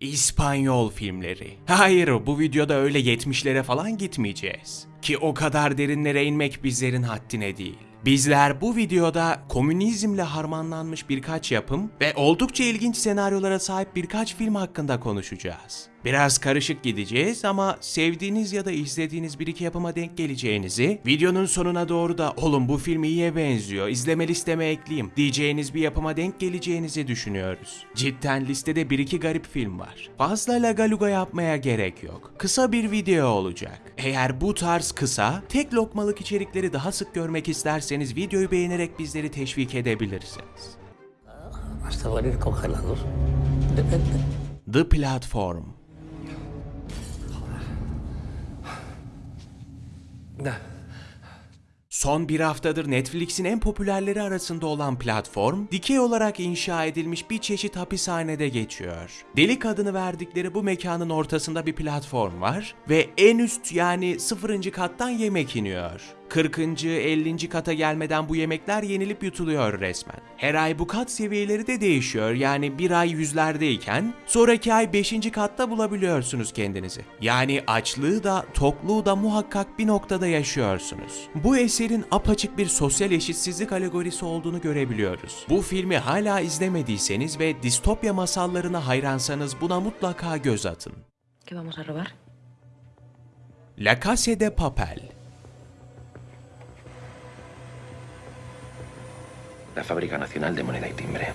İspanyol filmleri. Hayır, bu videoda öyle 70'lere falan gitmeyeceğiz. Ki o kadar derinlere inmek bizlerin haddine değil. Bizler bu videoda komünizmle harmanlanmış birkaç yapım ve oldukça ilginç senaryolara sahip birkaç film hakkında konuşacağız. Biraz karışık gideceğiz ama sevdiğiniz ya da izlediğiniz bir iki yapıma denk geleceğinizi, videonun sonuna doğru da oğlum bu film iyiye benziyor, izleme listeme ekleyeyim diyeceğiniz bir yapıma denk geleceğinizi düşünüyoruz. Cidden listede bir iki garip film var. Fazla lagaluga yapmaya gerek yok. Kısa bir video olacak. Eğer bu tarz kısa, tek lokmalık içerikleri daha sık görmek isterseniz videoyu beğenerek bizleri teşvik edebilirsiniz. The Platform Son bir haftadır Netflix'in en popülerleri arasında olan platform, dikey olarak inşa edilmiş bir çeşit hapishanede geçiyor. Delik adını verdikleri bu mekanın ortasında bir platform var ve en üst yani sıfırıncı kattan yemek iniyor. 40. 50. kata gelmeden bu yemekler yenilip yutuluyor resmen. Her ay bu kat seviyeleri de değişiyor. Yani bir ay yüzlerdeyken sonraki ay 5. katta bulabiliyorsunuz kendinizi. Yani açlığı da tokluğu da muhakkak bir noktada yaşıyorsunuz. Bu eserin apaçık bir sosyal eşitsizlik alegorisi olduğunu görebiliyoruz. Bu filmi hala izlemediyseniz ve distopya masallarına hayransanız buna mutlaka göz atın. ¿Qué vamos a robar? La Casa de Papel La Fábrica Nacional de Moneda y Timbre.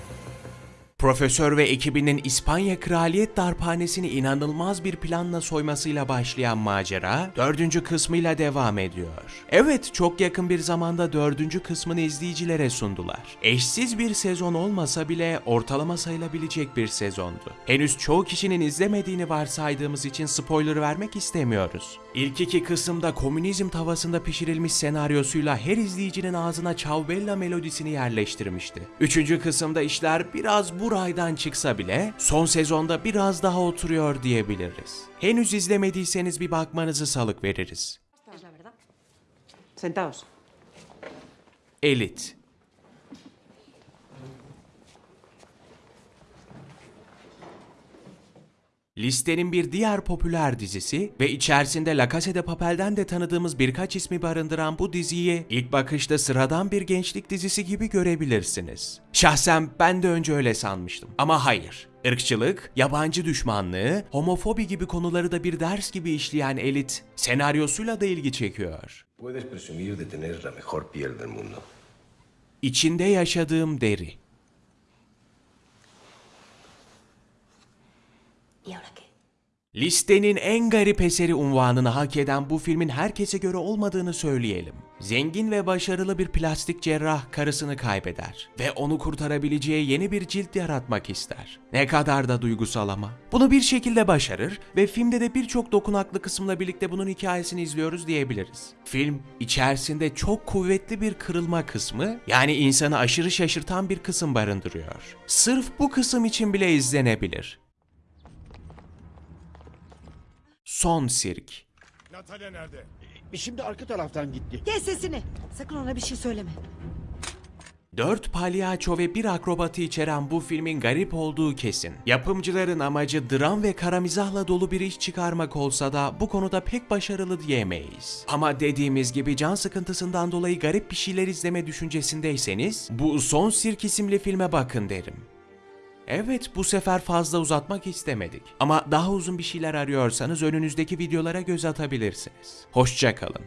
Profesör ve ekibinin İspanya Kraliyet Darphanesi'ni inanılmaz bir planla soymasıyla başlayan macera, dördüncü kısmıyla devam ediyor. Evet, çok yakın bir zamanda dördüncü kısmını izleyicilere sundular. Eşsiz bir sezon olmasa bile ortalama sayılabilecek bir sezondu. Henüz çoğu kişinin izlemediğini varsaydığımız için spoiler vermek istemiyoruz. İlk iki kısımda komünizm tavasında pişirilmiş senaryosuyla her izleyicinin ağzına Ciao melodisini yerleştirmişti. Üçüncü kısımda işler biraz bu raydan çıksa bile son sezonda biraz daha oturuyor diyebiliriz. Henüz izlemediyseniz bir bakmanızı salık veririz. Sentaos. Elit Listenin bir diğer popüler dizisi ve içerisinde La Casa de Papel'den de tanıdığımız birkaç ismi barındıran bu diziyi ilk bakışta sıradan bir gençlik dizisi gibi görebilirsiniz. Şahsen ben de önce öyle sanmıştım ama hayır. Irkçılık, yabancı düşmanlığı, homofobi gibi konuları da bir ders gibi işleyen Elit, senaryosuyla da ilgi çekiyor. İçinde yaşadığım deri. Listenin en garip eseri unvanını hak eden bu filmin herkese göre olmadığını söyleyelim. Zengin ve başarılı bir plastik cerrah karısını kaybeder ve onu kurtarabileceği yeni bir cilt yaratmak ister. Ne kadar da duygusal ama. Bunu bir şekilde başarır ve filmde de birçok dokunaklı kısımla birlikte bunun hikayesini izliyoruz diyebiliriz. Film içerisinde çok kuvvetli bir kırılma kısmı yani insanı aşırı şaşırtan bir kısım barındırıyor. Sırf bu kısım için bile izlenebilir. Son Sirk Natalya nerede? Şimdi arka taraftan gitti. Kes sesini. Sakın ona bir şey söyleme. Dört palyaço ve bir akrobatı içeren bu filmin garip olduğu kesin. Yapımcıların amacı dram ve kara mizahla dolu bir iş çıkarmak olsa da bu konuda pek başarılı diyemeyiz. Ama dediğimiz gibi can sıkıntısından dolayı garip bir şeyler izleme düşüncesindeyseniz bu Son Sirk isimli filme bakın derim. Evet bu sefer fazla uzatmak istemedik. Ama daha uzun bir şeyler arıyorsanız önünüzdeki videolara göz atabilirsiniz. Hoşçakalın.